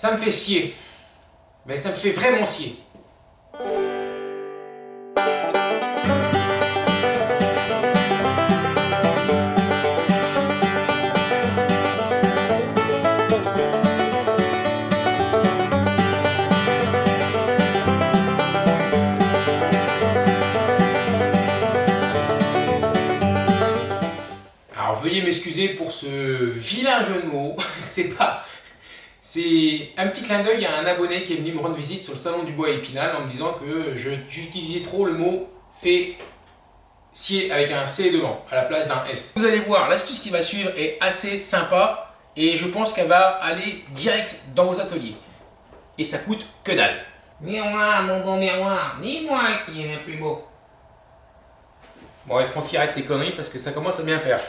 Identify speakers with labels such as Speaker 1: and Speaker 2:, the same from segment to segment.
Speaker 1: Ça me fait scier. Mais ça me fait vraiment scier. Alors veuillez m'excuser pour ce vilain jeu de mots, c'est pas... C'est un petit clin d'œil à un abonné qui est venu me rendre visite sur le salon du bois à Épinal en me disant que j'utilisais trop le mot fait scier avec un C devant à la place d'un S. Vous allez voir, l'astuce qui va suivre est assez sympa et je pense qu'elle va aller direct dans vos ateliers. Et ça coûte que dalle.
Speaker 2: Miroir, mon bon miroir, dis-moi qui est le plus beau.
Speaker 1: Bon, et Francky, arrête tes conneries parce que ça commence à bien faire.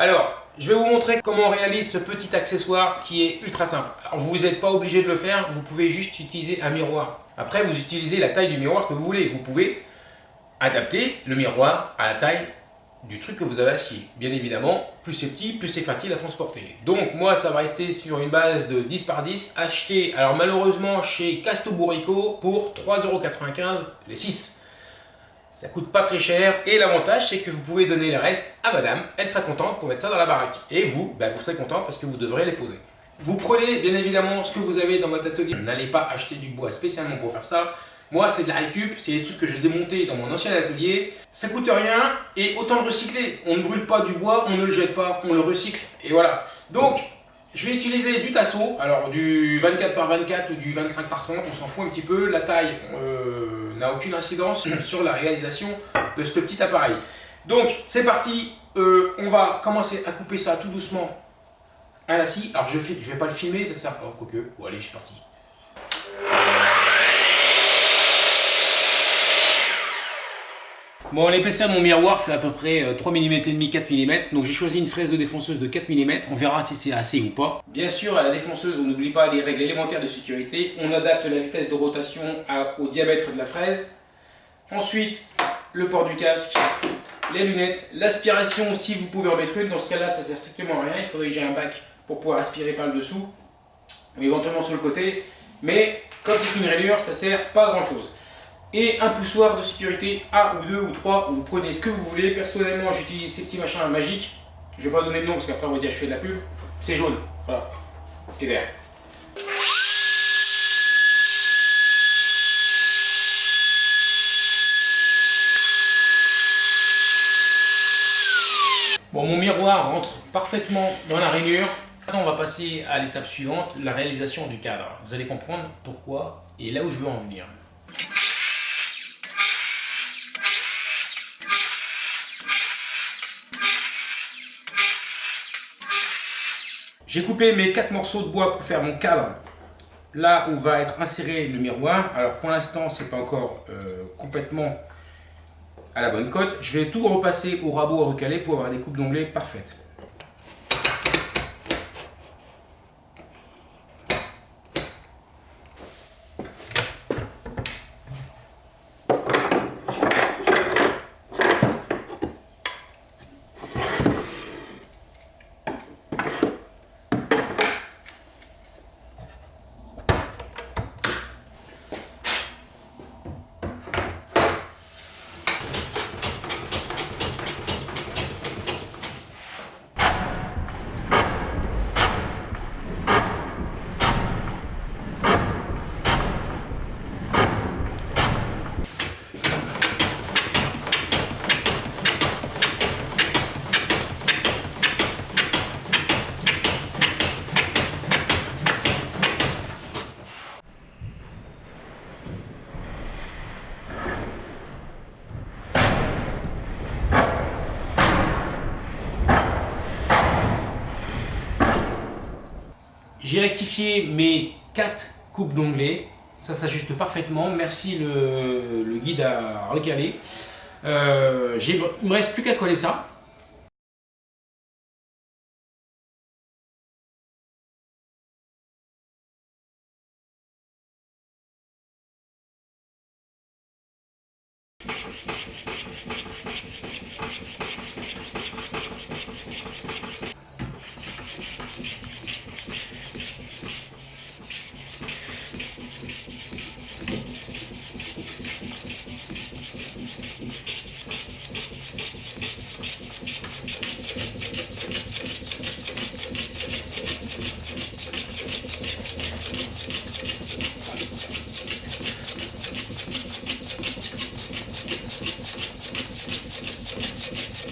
Speaker 1: Alors, je vais vous montrer comment on réalise ce petit accessoire qui est ultra simple. Alors, vous n'êtes pas obligé de le faire, vous pouvez juste utiliser un miroir. Après, vous utilisez la taille du miroir que vous voulez. Vous pouvez adapter le miroir à la taille du truc que vous avez assis. Bien évidemment, plus c'est petit, plus c'est facile à transporter. Donc moi, ça va rester sur une base de 10 par 10, acheté, alors malheureusement, chez Casto Bourrico pour 3,95€ les 6. Ça coûte pas très cher et l'avantage c'est que vous pouvez donner le reste à madame, elle sera contente pour mettre ça dans la baraque. Et vous, ben, vous serez content parce que vous devrez les poser. Vous prenez bien évidemment ce que vous avez dans votre atelier. N'allez pas acheter du bois spécialement pour faire ça. Moi, c'est de la récup, c'est des trucs que j'ai démontés dans mon ancien atelier. Ça coûte rien et autant le recycler. On ne brûle pas du bois, on ne le jette pas, on le recycle. Et voilà. Donc, je vais utiliser du tasseau, alors du 24 par 24 ou du 25 par 30, on s'en fout un petit peu. La taille euh, n'a aucune incidence sur la réalisation de ce petit appareil. Donc, c'est parti. Euh, on va commencer à couper ça tout doucement à la scie. Alors, je ne vais pas le filmer, ça sert... Oh, quoique. Bon, allez, je suis parti. Bon, l'épaisseur de mon miroir fait à peu près 3 mm et demi, 4 mm. Donc j'ai choisi une fraise de défonceuse de 4 mm. On verra si c'est assez ou pas. Bien sûr, à la défonceuse, on n'oublie pas les règles élémentaires de sécurité. On adapte la vitesse de rotation au diamètre de la fraise. Ensuite, le port du casque, les lunettes, l'aspiration si vous pouvez en mettre une. Dans ce cas-là, ça sert strictement à rien. Il faudrait que j'ai un bac pour pouvoir aspirer par le dessous. Ou éventuellement sur le côté. Mais comme c'est une rayure, ça sert pas à grand chose et un poussoir de sécurité, un ou deux ou trois, où vous prenez ce que vous voulez. Personnellement, j'utilise ces petits machins magiques. Je vais pas donner de nom parce qu'après on va dire je fais de la pub. C'est jaune, voilà, et vert. Bon, mon miroir rentre parfaitement dans la rainure. Maintenant, on va passer à l'étape suivante, la réalisation du cadre. Vous allez comprendre pourquoi et là où je veux en venir. J'ai coupé mes quatre morceaux de bois pour faire mon cadre là où va être inséré le miroir. Alors pour l'instant, c'est pas encore euh, complètement à la bonne cote. Je vais tout repasser au rabot à recaler pour avoir des coupes d'onglets parfaites. J'ai rectifié mes 4 coupes d'onglets. Ça s'ajuste parfaitement. Merci le, guide à recaler. Euh, il ne me reste plus qu'à coller ça.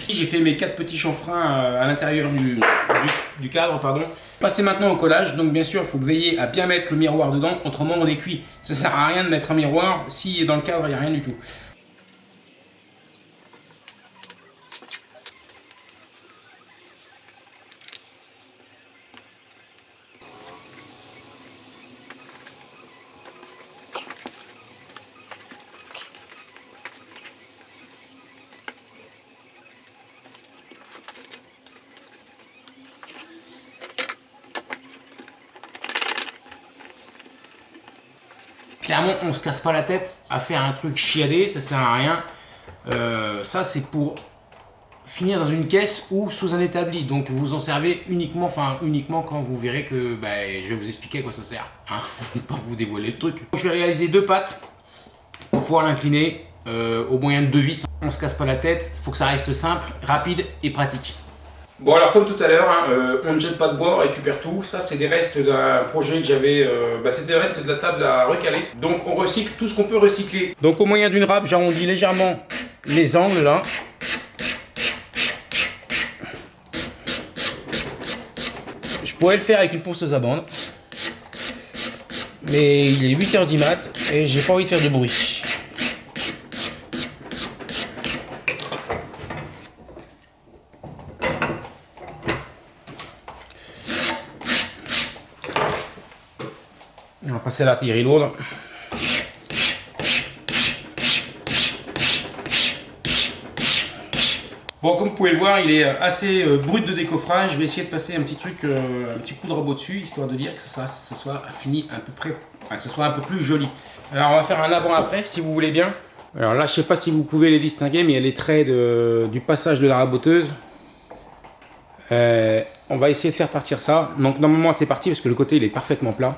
Speaker 1: J'ai fait mes quatre petits chanfreins euh, à l'intérieur du, cadre. pardon. Passez maintenant au collage. Donc bien sûr, il faut veiller à bien mettre le miroir dedans, autrement on est cuit. Ça sert à rien de mettre un miroir si dans le cadre il n'y a rien du tout. Clairement, on se casse pas la tête à faire un truc chiadé, ça sert à rien. Euh, ça, c'est pour finir dans une caisse ou sous un établi. Donc, vous en servez uniquement, enfin, uniquement quand vous verrez que bah, je vais vous expliquer à quoi ça sert. Hein je vais pas vous dévoiler le truc. Je vais réaliser deux pattes pour pouvoir l'incliner euh, au moyen de deux vis. On se casse pas la tête, il faut que ça reste simple, rapide et pratique. Bon alors comme tout à l'heure, hein, euh, on ne jette pas de bois, on récupère tout. Ça c'est des restes d'un projet que j'avais, euh, bah, c'était des restes de la table à recaler. Donc on recycle tout ce qu'on peut recycler. Donc au moyen d'une râpe, j'arrondis légèrement les angles là. Je pourrais le faire avec une ponceuse à bande. Mais il est 8h du mat et j'ai pas envie de faire de bruit. C'est la l'artillerie lourde. Bon, comme vous pouvez le voir, il est assez euh, brut de décoffrage. Je vais essayer de passer un petit truc, euh, un petit coup de rabot dessus, histoire de dire que ça, ce soit fini un peu près, que ce soit un peu plus joli. Alors, on va faire un avant-après, si vous voulez bien. Alors là, je sais pas si vous pouvez les distinguer, mais il y a les traits du passage de la raboteuse. Euh, on va essayer de faire partir ça. Donc normalement c'est parti parce que le côté il est parfaitement plat.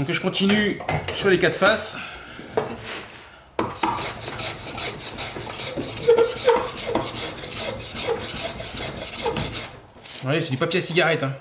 Speaker 1: Donc je continue sur les quatre faces. Ouais, c'est du papier à cigarette. Hein.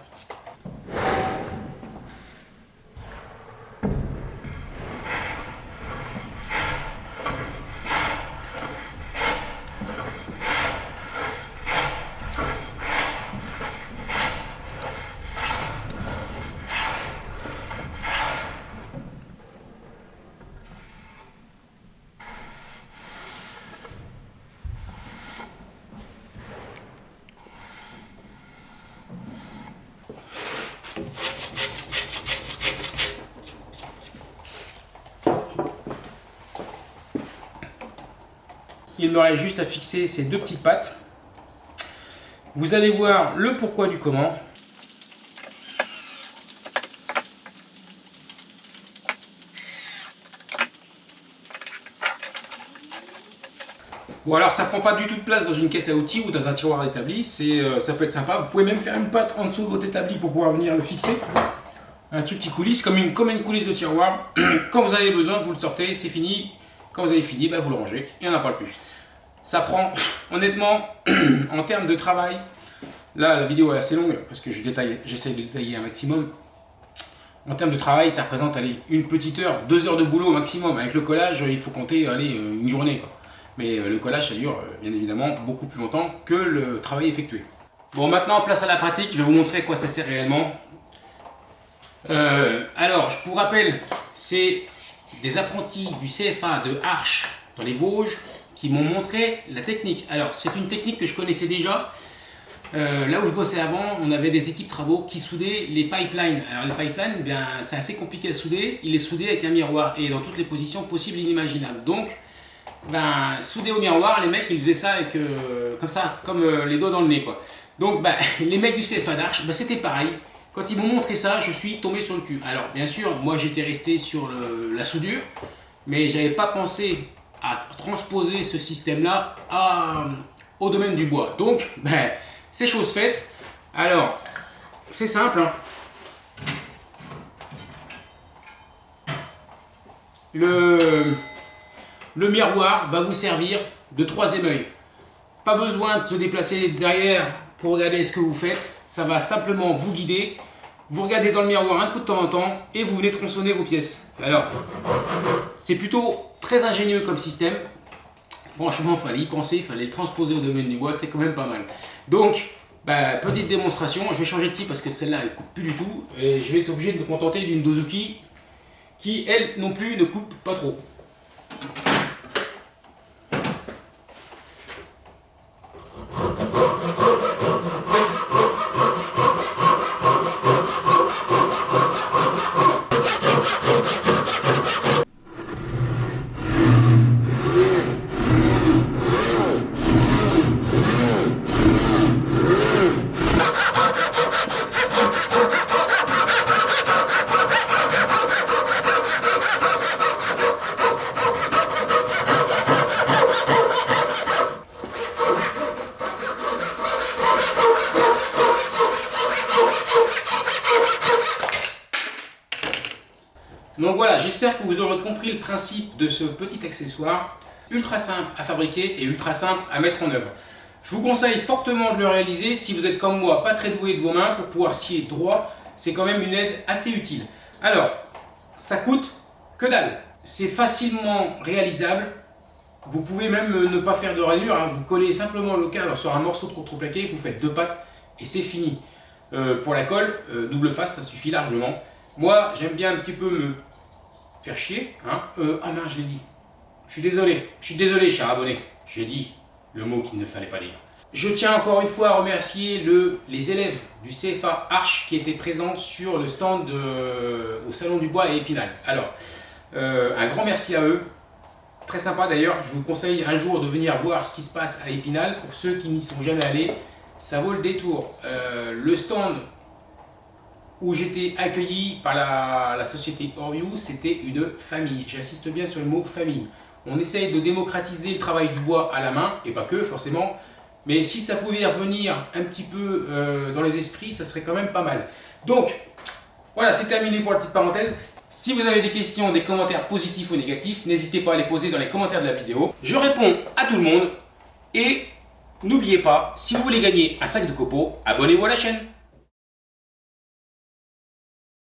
Speaker 1: Il me reste juste à fixer ces deux petites pattes. Vous allez voir le pourquoi du comment. Bon alors ça prend pas du tout de place dans une caisse à outils ou dans un tiroir établi, euh, ça peut être sympa. Vous pouvez même faire une patte en dessous de votre établi pour pouvoir venir le fixer. Un truc qui coulisse comme une, comme une coulisse de tiroir. Quand vous avez besoin, vous le sortez, c'est fini. Quand vous avez fini, ben, vous le rangez et on n'en parle plus. Ça prend, honnêtement, en termes de travail, là la vidéo est assez longue parce que j'essaie de détailler un maximum. En termes de travail, ça représente une petite heure, deux heures de boulot au maximum. Avec le collage, il faut compter allez, une journée. Mais euh, le collage, ça dure euh, bien évidemment beaucoup plus longtemps que le travail effectué. Bon, maintenant, place à la pratique. Je vais vous montrer à quoi ça sert réellement. Euh, alors, je vous rappelle, c'est des apprentis du CFA de Arche dans les Vosges qui m'ont montré la technique. Alors, c'est une technique que je connaissais déjà. Euh, là où je bossais avant, on avait des équipes travaux qui soudaient les pipelines. Alors les pipelines, eh c'est assez compliqué à souder. Il est soudé avec un miroir et dans toutes les positions possibles et inimaginables. Donc, ben, soudé au miroir, les mecs, ils faisaient ça avec, euh, comme ça, comme euh, les doigts dans le nez. Donc, ben, les mecs du CFA d'Arche, ben, c'était pareil. Quand ils m'ont montré ça, je suis tombé sur le cul. Alors, bien sûr, moi, j'étais resté sur la soudure, mais j'avais pas pensé à transposer ce système-là au domaine du bois. Donc, ben, c'est chose faite. Alors, c'est simple. Hein. Le, le miroir va vous servir de troisième œil. Pas besoin de se déplacer derrière pour regarder ce que vous faites. Ça va simplement vous guider. Vous regardez dans le miroir un coup de temps en temps et vous venez tronçonner vos pièces. Alors, c'est plutôt très ingénieux comme système. Franchement, il fallait y penser, il fallait le transposer au domaine du bois, c'est quand même pas mal. Donc, bah, petite démonstration, je vais changer de scie parce que celle-là, elle coupe plus du tout. Et je vais être obligé de me contenter d'une Dozuki qui, elle non plus, ne coupe pas trop. Donc voilà, j'espère que vous aurez compris le principe de ce petit accessoire ultra simple à fabriquer et ultra simple à mettre en œuvre. Je vous conseille fortement de le réaliser si vous êtes comme moi pas très doué de vos mains pour pouvoir scier droit, c'est quand même une aide assez utile. Alors, ça coûte que dalle, c'est facilement réalisable, vous pouvez même ne pas faire de rainure, hein. vous collez simplement le cadre sur un morceau de contreplaqué, vous faites deux pattes et c'est fini. Euh, pour la colle, euh, double face, ça suffit largement. Moi, j'aime bien un petit peu me faire chier. Hein euh, ah non, je l'ai dit. Je suis désolé. Je suis désolé, cher abonné. J'ai dit le mot qu'il ne fallait pas dire. Je tiens encore une fois à remercier le, les élèves du CFA Arche qui étaient présents sur le stand au Salon du Bois et Épinal. Alors, euh, un grand merci à eux. Très sympa d'ailleurs. Je vous conseille un jour de venir voir ce qui se passe à Épinal. Pour ceux qui n'y sont jamais allés, ça vaut le détour. Euh, le stand où j'étais accueilli par la, société Oriou, c'était une famille. J'insiste bien sur le mot famille. On essaye de démocratiser le travail du bois à la main, et pas que forcément, mais si ça pouvait revenir un petit peu euh, dans les esprits, ça serait quand même pas mal. Donc, voilà, c'est terminé pour la petite parenthèse. Si vous avez des questions, des commentaires positifs ou négatifs, n'hésitez pas à les poser dans les commentaires de la vidéo. Je réponds à tout le monde. Et n'oubliez pas, si vous voulez gagner un sac de copeaux, abonnez-vous à la chaîne.